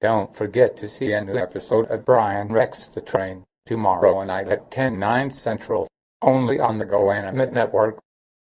Don't forget to see a new episode of Brian Rex the Train tomorrow night at 10, 9 central, only on the GoAnimate Network.